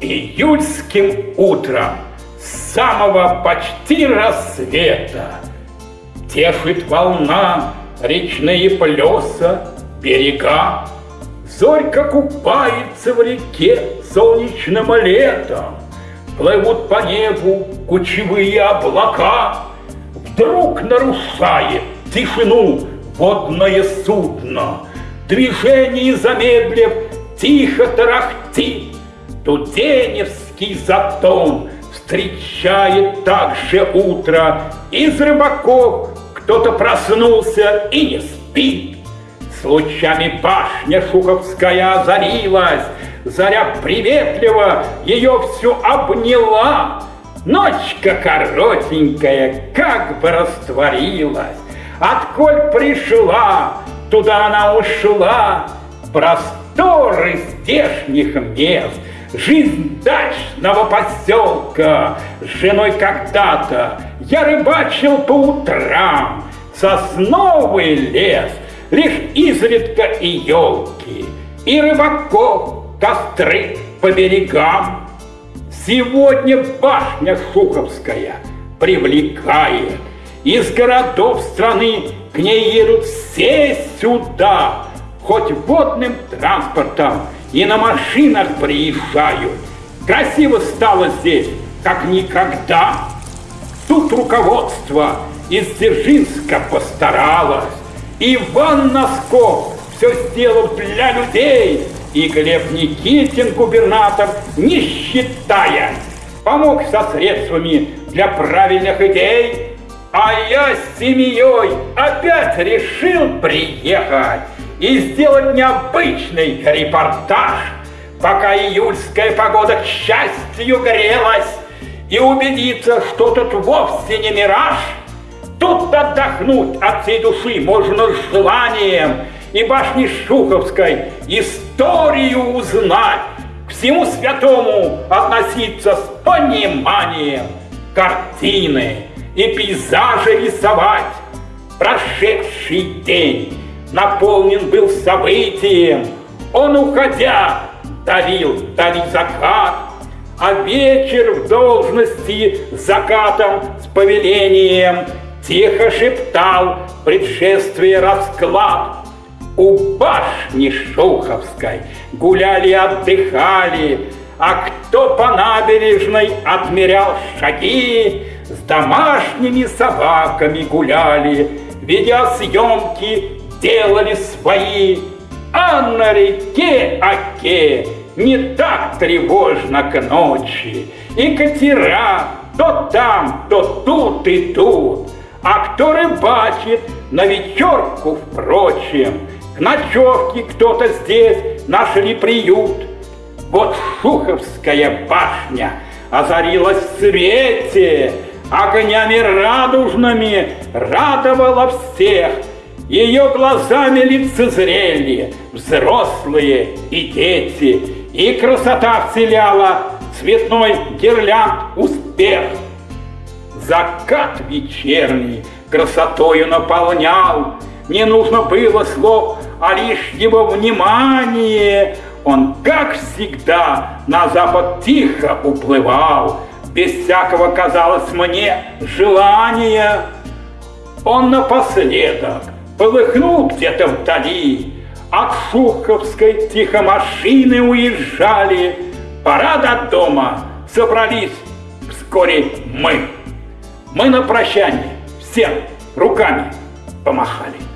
июльским утром самого почти рассвета Тешит волна речные плеса, берега. Зорька купается в реке солнечным летом, Плывут по небу кучевые облака. Вдруг нарушает тишину водное судно, Движение замедлив, тихо тарахтит, Туденевский затон встречает также утро. Из рыбаков кто-то проснулся и не спит. С лучами башня Шуховская озарилась, Заря приветливо ее всю обняла. Ночка коротенькая как бы растворилась, Отколь пришла, туда она ушла. Просторы здешних мест, Жизнь дачного поселка с женой когда-то Я рыбачил по утрам, сосновый лес, Лишь изредка и елки, и рыбаков костры по берегам. Сегодня башня Шуховская привлекает. Из городов страны к ней едут все сюда, хоть водным транспортом и на машинах приезжают. Красиво стало здесь, как никогда. Тут руководство из Дзержинска постаралось. Иван Носков все сделал для людей, и Глеб Никитин, губернатор, не считая, помог со средствами для правильных идей, а я с семьей опять решил приехать и сделать необычный репортаж, пока июльская погода к счастью грелась, и убедиться, что тут вовсе не мираж. Тут отдохнуть от всей души можно с желанием и башни Шуховской историю узнать, всему святому относиться с пониманием, картины и пейзажи рисовать. Прошедший день наполнен был событием. Он, уходя, дарил дали закат, а вечер в должности закатом с повелением тихо шептал предшествие расклад. У башни Шуховской гуляли, отдыхали, а кто по набережной отмерял шаги, с домашними собаками гуляли, видеосъемки делали свои, а на реке Оке не так тревожно к ночи, и катера то там, то тут и тут, а кто рыбачит на вечерку, впрочем, к ночевке кто-то здесь нашли приют. Вот Шуховская башня озарилась в свете, огнями радужными радовала всех, ее глазами лицезрели взрослые и дети, и красота вселяла цветной гирлянд успех. Закат вечерний красотою наполнял, не нужно было слов, а лишь его внимание. Он, как всегда, на запад тихо уплывал, без всякого, казалось мне, желания. Он напоследок полыхнул где-то вдали. От Шуховской тихомашины уезжали. Пора до дома собрались вскоре мы. Мы на прощание всем руками помахали.